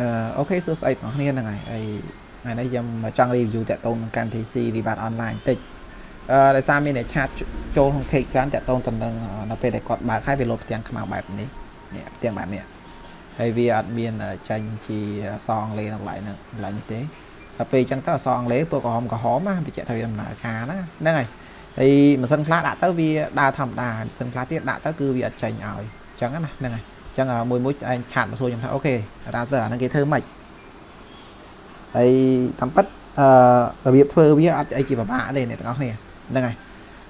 អឺអូខេសួស្តីបងប្អូនហ្នឹងហើយហើយថ្ងៃនេះខ្ញុំចង់ review តាក់ទងនឹងកម្មវិធី C Vivat Online តិចអឺដោយសារមានអ្នកឆាតចូលក្នុង cake ច្រើនតាក់ទងទៅនឹងនៅពេលដែលគាត់បើកហើយវាលោតផ្ទាំងខ្មៅបែបនេះនេះផ្ទាំងបែបនេះហើយវាអត់មានចាញ់ជាអសអង់គ្លេសនៅកន្លែងហ្នឹងកន្លែងនេះទេដល់ពេលអញ្ចឹងទៅអសអង់គ្លេសពួកក្រហមក្រហមណាបញ្ជាក់ថាវាដំណើរការណាហ្នឹងហើយហើយម៉ាស៊ីនខ្លះដាក់ទៅវាដើរធម្មតាម៉ាស៊ីនខ្លះទៀតដាក់ទៅគឺវាអត់ចេញឲ្យអញ្ចឹងណាហ្នឹងហើយ ចឹងមួយមួយឯងឆាតមកសួរខ្ញុំថាអូខេរ៉ាសឺអាហ្នឹងគេធ្វើម៉េចហើយតាមពិតអឺរបៀបធ្វើវាអត់អីជាពិបាកទេអ្នកទាំងអស់គ្នាហ្នឹងហើយ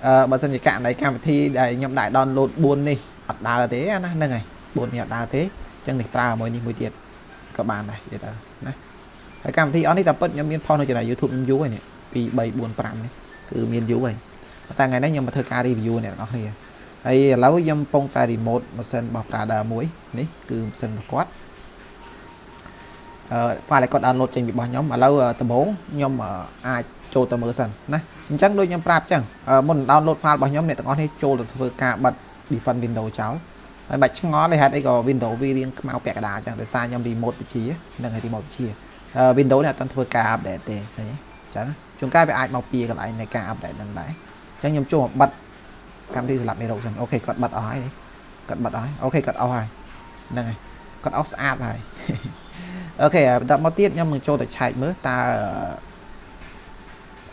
អឺបើសិនជាករណីកម្មវិធីដែលខ្ញុំដាក់ download 4នេះអត់ដើរទេណាហ្នឹងហើយ4នេះអត់ដើរទេចឹងនេះប្រើមួយនេះមួយទៀតក៏បានដែរនិយាយទៅណាហើយកម្មវិធីអស់នេះតាមពិតខ្ញុំមានផុសនៅចំណែក YouTube ខ្ញុំយូរហើយនេះ2 3 4 5នេះគឺមានយូរហើយតែថ្ងៃនេះខ្ញុំមកធ្វើការ review អ្នកទាំងអស់គ្នា ហើយឥឡូវខ្ញុំកំពុងតែ remote ម៉ាស៊ីនរបស់ Prada មួយនេះគឺម៉ាស៊ីនរបស់គាត់អឺ file ដែលគាត់ download ចេញពីរបស់ខ្ញុំឥឡូវដំបូងខ្ញុំអាចចូលទៅមើលសិនណាអញ្ចឹងដូចខ្ញុំប្រាប់អញ្ចឹងមុន download file របស់ខ្ញុំអ្នកទាំងអស់នេះចូលទៅធ្វើការបិទ defend window ចោលហើយបាច់ឆ្ងល់ទេហេតុអីក៏ window វារៀងខ្មៅពាក់កណ្ដាលអញ្ចឹងដោយសារខ្ញុំ remote វិជានឹងឲ្យ remote វិជា window នេះអត់ទាន់ធ្វើការ update ទេឃើញទេអញ្ចឹងជួនកាលវាអាចមកពីកន្លែងនៃការ update នឹងដែរអញ្ចឹងខ្ញុំចូលមកបិទ កម្មវិធីសម្រាប់មេរោគចឹង OK គាត់បិទអស់ហើយគាត់បិទអស់ហើយ OK គាត់អស់ហើយហ្នឹងហើយគាត់អស់ស្អាតហើយ OK បន្តមកទៀតខ្ញុំនឹងចូលទៅឆែកមើលតើ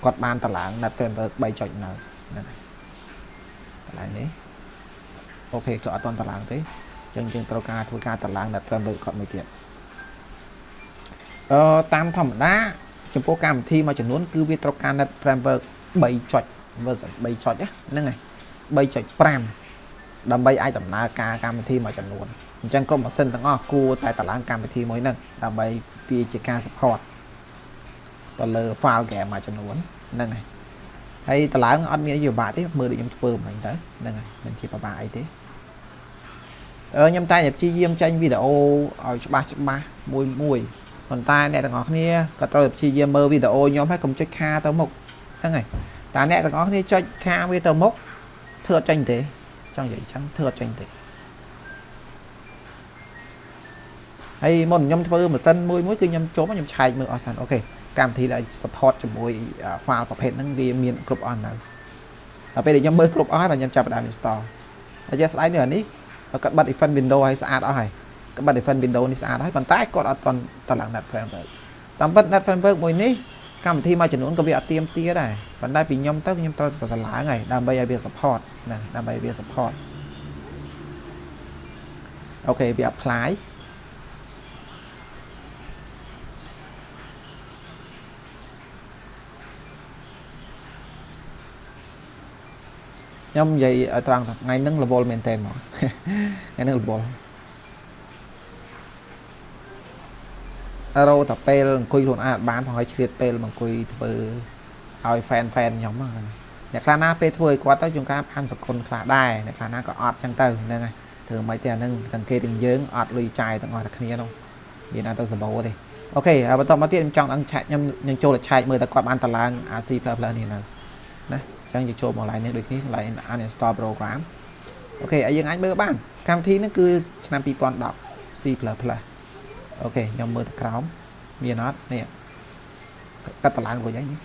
គាត់បានតម្លើង net framework 3ចុចនៅហ្នឹងហើយកន្លែងនេះ OK គាត់អត់ទាន់តម្លើងទេអញ្ចឹងយើងត្រូវការធ្វើការតម្លើង net framework គាត់មួយទៀតអឺតាមធម្មតាចំពោះកម្មវិធីមួយចំនួនគឺវាត្រូវការ net framework 3ចុច version 3ចុចហ្នឹងហើយ 3.5ដើម្បីអាចដំណើរការកម្មវិធីមួយចំនួនអញ្ចឹងក្រុមម៉ាស៊ីនទាំងអស់គួរតែតម្លើងកម្មវិធីមួយហ្នឹងដើម្បីវាជាការ support ទៅលើ file game មួយចំនួនហ្នឹងហើយហើយតម្លើងអត់មានអីពិបាកទេមើលដូចខ្ញុំធ្វើមិញទៅហ្នឹងហើយមិនជាពិបាកអីទេអឺខ្ញុំតែព្យាយាមចេញវីដេអូឲ្យច្បាស់ច្បាស់មួយមួយប៉ុន្តែអ្នកទាំងអស់គ្នាក៏ត្រូវព្យាយាមមើលវីដេអូខ្ញុំហើយកុំចុចខាទៅមុខហ្នឹងហើយតែអ្នកទាំងអស់គ្នាចុចខាវាទៅមុខ ធ្វើអត់ចេញទេចង់និយាយអញ្ចឹងធ្វើអត់ចេញទេហើយមុនខ្ញុំធ្វើម៉ាស៊ីនមួយមួយគឺខ្ញុំចូលខ្ញុំឆែកមើលអស់សិនអូខេកម្មវិធីដែល support ជាមួយ file ប្រភេទហ្នឹងវាមានគ្រប់អស់នៅដល់ពេលដែលខ្ញុំមើលគ្រប់អស់ហើយបាទខ្ញុំចាប់ផ្ដើម install ហើយជាស្ដាយនេះអានេះគាត់បាត់ event window ឲ្យស្អាតអស់ហើយគាត់បាត់ event window នេះស្អាតហើយប៉ុន្តែគាត់អត់ទាន់តឡើង net framework តាមពិត net framework មួយនេះ កម្មវិធីមួយចំនួនក៏វាអត់ទៀមទាដែរប៉ុន្តែពីខ្ញុំទៅខ្ញុំត្រូវទៅឡើងហើយដើម្បីឲ្យវា support ណាដើម្បីវា support អូខេវា apply ខ្ញុំនិយាយឲ្យត្រង់ថ្ងៃហ្នឹងរវល់មែនតើហ្មងថ្ងៃហ្នឹងរវល់ រោតែពេលអង្គុយខ្លួនឯងអត់បានផងឲ្យឆ្លៀតពេលមកអង្គុយធ្វើឲ្យ fan fan ខ្ញុំហ្នឹងអ្នកខ្លះណាពេលធ្វើឲ្យគាត់ទៅជួនកាលផាន់សកុនខ្លះដែរអ្នកខ្លះណាក៏អត់ចឹងទៅហ្នឹងហើយធ្វើមិនទេអាហ្នឹងសង្កេតទាំងយើងអត់លុយចាយទាំងអស់តែគ្នានោះមានអត់ទៅសម្បូរទេអូខេហើយបន្តមកទៀតខ្ញុំចង់ដឹងឆែកខ្ញុំនឹងចូលទៅឆែកមើលតើគាត់បានតឡើង RC++ នេះនៅណាចឹងយើងចូលមក line នេះដូចនេះ line uninstall program អូខេហើយយើងអាចមើលបានកម្មវិធីនេះគឺឆ្នាំ2010 C++ អូខេខ្ញុំមើលទៅក្រោមមានអត់នេះកាត់តឡើងរួចហើយនេះ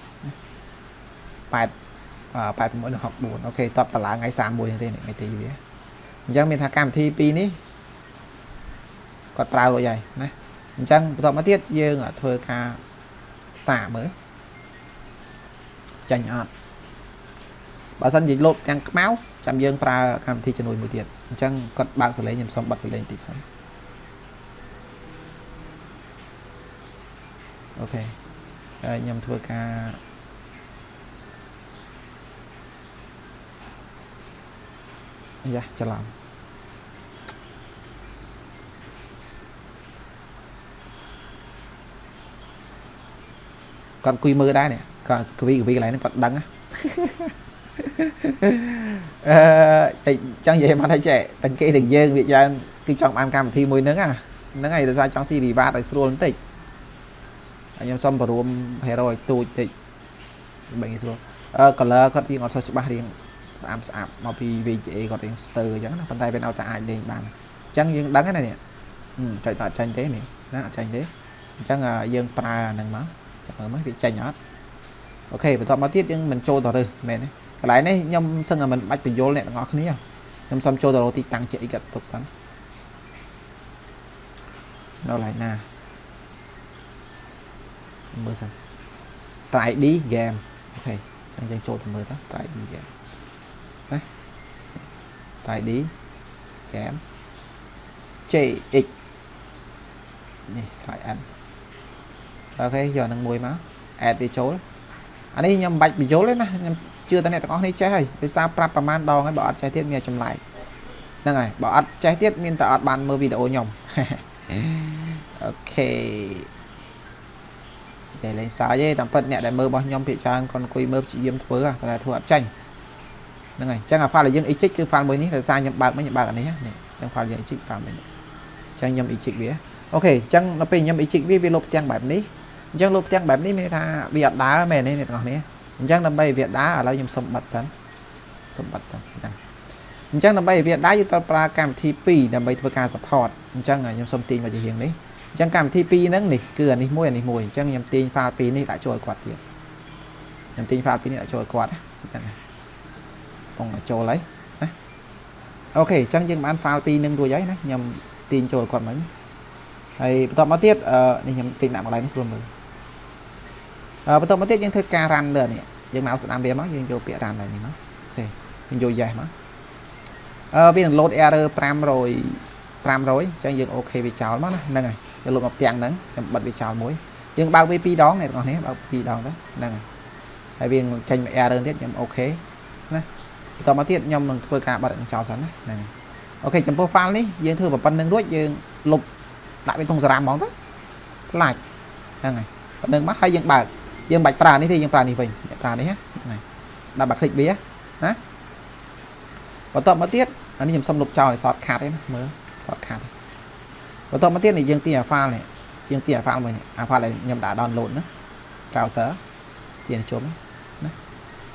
8 86និង64អូខេតបតឡើងថ្ងៃ31នេះទេថ្ងៃទីវាអញ្ចឹងមានថាកម្មវិធី2នេះគាត់ប្រើរួចហើយណាអញ្ចឹងបន្តមកទៀតយើងធ្វើការសាកមើលចាញ់អត់បើសិនជាលោតទាំងខ្មៅចាំយើងប្រើកម្មវិធីជំនួយមួយទៀតអញ្ចឹងគាត់បើកសលេងខ្ញុំសុំបិទសលេងតិចសិន អូខេហើយខ្ញុំធ្វើការយ៉ាច្រឡំគាត់អង្គុយមើលដែរនេះគាត់កវីកវីកន្លែងហ្នឹងគាត់ដឹងណាអឺចង់និយាយមកថាចេះទាំងគេទាំងយើងវាយ៉ាងគឺចង់បានកម្មវិធីមួយហ្នឹងហ្នឹងហើយដោយសារចង់ស៊ីវិវត្តឲ្យស្រួលបន្តិច ខ្ញុំសុំបរួម hero ឲ្យទូចតិចបីងាយស្រួលអឺ color គាត់រៀងអត់សូវច្បាស់រៀងស្អាតស្អាតមកពី VGA គាត់រៀងស្ទើរអញ្ចឹងណាប៉ុន្តែវានៅតែអាចលេងបានអញ្ចឹងយើងដឹងណានេះអឺចុចអត់ចាញ់ទេនេះណាអត់ចាញ់ទេអញ្ចឹងអាយើងប្រើអាហ្នឹងមកចាំមើលមកវាចាញ់អត់អូខេបន្ទាប់មកទៀតយើងមិនចូលទៅរើសមែនទេកន្លែងនេះខ្ញុំសឹងតែមិនបាច់បញ្យល់អ្នកទាំងអស់គ្នាខ្ញុំសុំចូលទៅរកទីតាំងជាអីក៏ទុកសិននៅកន្លែងណា មើលសិន try ID game អូខេអញ្ចឹងយើងចូលទៅមើលទៅ try ID game ណា try ID game JX នេះ try n អូខេយកនឹងមួយមក add វាចូលអានេះខ្ញុំមិនបាច់បញ្យល់ទេណាខ្ញុំជឿតែអ្នកទាំងអស់នេះចេះហើយដោយសារប្រាប់ប្រហែលដងហើយបើអត់ចេះទៀតមានចម្លែកហ្នឹងហើយបើអត់ចេះទៀតមានតែអត់បានមើលវីដេអូខ្ញុំអូខេ តែលេងសើចទេតាមពិតអ្នកដែលមើលរបស់ខ្ញុំភាគច្រើនគាត់អង្គុយមើលព្យាយាមធ្វើតែធ្វើអត់ចាញ់ហ្នឹងហើយអញ្ចឹងអា file ដែលយើង eject គឺ file មួយនេះដោយសារខ្ញុំបើកមិញខ្ញុំបើកអានេះនេះអញ្ចឹង file យើង eject file មួយនេះអញ្ចឹងខ្ញុំ eject វាអូខេអញ្ចឹងនៅពេលខ្ញុំ eject វាវាលុបផ្ទាំងបែបនេះអញ្ចឹងលុបផ្ទាំងបែបនេះមានថាវាអត់ដើរមែនទេអ្នកទាំងអស់គ្នាអញ្ចឹងដើម្បីវាដើរឥឡូវខ្ញុំសុំបិទសិនសុំបិទសិនណាអញ្ចឹងដើម្បីវាដើរយើងត្រូវប្រើកម្មវិធី2ដើម្បីធ្វើការ support អញ្ចឹងខ្ញុំសុំទាញមកជារៀងនេះ អញ្ចឹងកម្មវិធី2ហ្នឹងនេះគឺអានេះមួយអានេះមួយអញ្ចឹងខ្ញុំទាញ file 2នេះដាក់ចូលឲ្យគាត់ទៀតខ្ញុំទាញ file 2នេះដាក់ចូលឲ្យគាត់ហ្នឹងពងចូលហើយណាអូខេអញ្ចឹងយើងបាន file 2នឹងរួចហើយណាខ្ញុំទាញចូលគាត់មិញហើយបន្តមកទៀតអឺនេះខ្ញុំទាញដាក់មកឡើងនេះស្រួលមើលអឺបន្តមកទៀតយើងធ្វើការ run លើនេះយើងមកស្ដាំវាមកយើងយកពាក្យ run ឡើងនេះមកអូខេយើងយក yes មកអឺវានឹង load error 500 500អញ្ចឹងយើងអូខេវាចោលមកណាហ្នឹងហើយ យើងលុបមកផ្ទាំងហ្នឹងខ្ញុំបិទវាចោលមួយយើងបើកវា2ដងអ្នកទាំងអស់គ្នាបើក2ដងទៅហ្នឹងហើយហើយវាចេញមក error ទៀតខ្ញុំអូខេណាបន្តមកទៀតខ្ញុំនឹងធ្វើការបិទចោលសិនណាហ្នឹងអូខេចំពោះ file នេះយើងធ្វើប៉ុណ្្នឹងរួចយើងលុបដាក់វាក្នុងសារ៉ាមហ្មងទៅខ្លាចហ្នឹងហើយប៉ុណ្្នឹងមកហើយយើងបើកយើងបាច់ប្រើនេះទេយើងប្រើនេះវិញប្រើនេះហ្នឹងហើយដាក់បាក់คลิกវាណាបន្តមកទៀតអានេះខ្ញុំសុំលុបចោលឲ្យ short cut ទេណាមើល short cut បន្តមកទៀតនេះយើងទាញអា file នេះយើងទាញអា file មួយនេះអា file ដែលខ្ញុំដាក់ download ណា browser ទាញជុំណា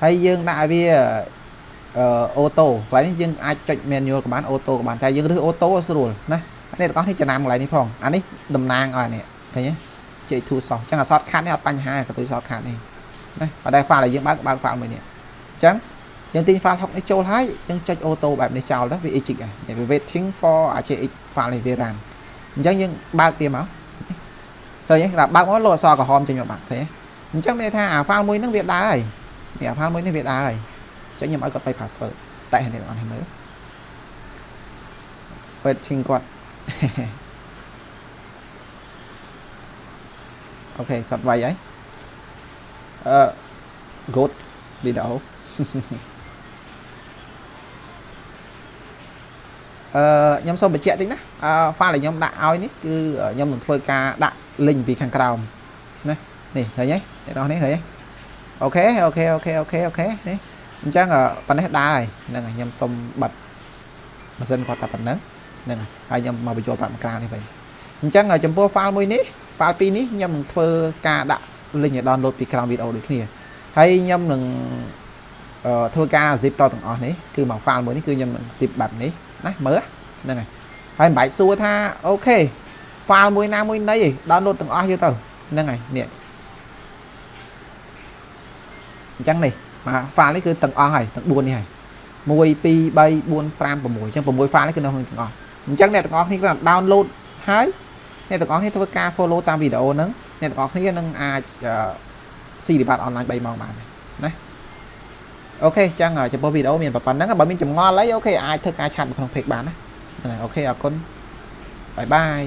ហើយយើងដាក់ឲ្យវាអឺអូតូកន្លែងនេះយើងអាចចុច manual ក៏បានអូតូក៏បានតែយើងរើសអូតូស្រួលណាអ្នកទាំងអស់នេះចំណាំកន្លែងនេះផងអានេះតំណាងឲ្យនេះឃើញទេជ័យធូសោះអញ្ចឹងអា short cut នេះអត់បញ្ហាក៏ទៅ short cut នេះណាបើតែ file ដែលយើងបើកបើក file មួយនេះអញ្ចឹងយើងទិញ file 6នេះចូលហើយយើងចុចអូតូបែបនេះចោលទៅវា exit ហើយវា waiting for អា JX file នេះវា run អញ្ចឹងយើងបើកវាមកឃើញទេដល់បើកមកលោអក្សរក្រហមចេញមកបាក់ឃើញទេអញ្ចឹងមានថាអា file មួយហ្នឹងវាដើរហើយនេះអា file មួយនេះវាដើរហើយអញ្ចឹងខ្ញុំឲ្យគាត់បិ password តែនេះអត់ឲ្យមើល waiting គាត់អូខេគាត់វាយហើយអឺ good video អឺខ្ញុំសូមបញ្ជាក់តិចណាអឺ file ដែលខ្ញុំដាក់ឲ្យនេះគឺខ្ញុំនឹងធ្វើការដាក់ link ពីខាងក្រោមណានេះឃើញទេអ្នកនរនេះឃើញទេ OK OK OK OK OK នេះអញ្ចឹងប៉ុណ្ណេះដែរហ្នឹងហើយខ្ញុំសូមបិទម៉ាស៊ីនគាត់តែប៉ុណ្ណឹងហ្នឹងហើយខ្ញុំមកបញ្ចូលប្រាប់មកក្រៅនេះវិញអញ្ចឹងចំពោះ file មួយនេះ file ពីរនេះខ្ញុំនឹងធ្វើការដាក់ link ឲ្យ download ពីក្រោមវីដេអូដូចគ្នាហើយខ្ញុំនឹងធ្វើការ zip តទាំងអស់នេះគឺមក file មួយនេះគឺខ្ញុំនឹង zip បែបនេះ ណាមើលហ្នឹងហើយហើយមិនបាច់សួរថាអូខេ file មួយណាមួយណីឯង download ទាំងអស់យកទៅហ្នឹងហើយនេះអញ្ចឹងនេះមក file នេះគឺទាំងអស់ហើយទាំង4នេះហើយ1 2 3 4 5 6អញ្ចឹង6 file នេះគឺនៅក្នុងទាំងអស់អញ្ចឹងអ្នកទាំងអស់គ្នាគ្រាន់តែ download ហើយអ្នកទាំងអស់គ្នាធ្វើការ follow តាមវីដេអូហ្នឹងអ្នកទាំងអស់គ្នានឹងអាចស៊ីディបាតអនឡាញ3ម៉ោងបានណា OK ចឹងចំពោះវីដេអូមានប៉ុណ្្នឹងបើមានចម្ងល់អី OK អាចធ្វើការ chat នៅក្នុង page បានណាហ្នឹងហើយ OK អរគុណ bye bye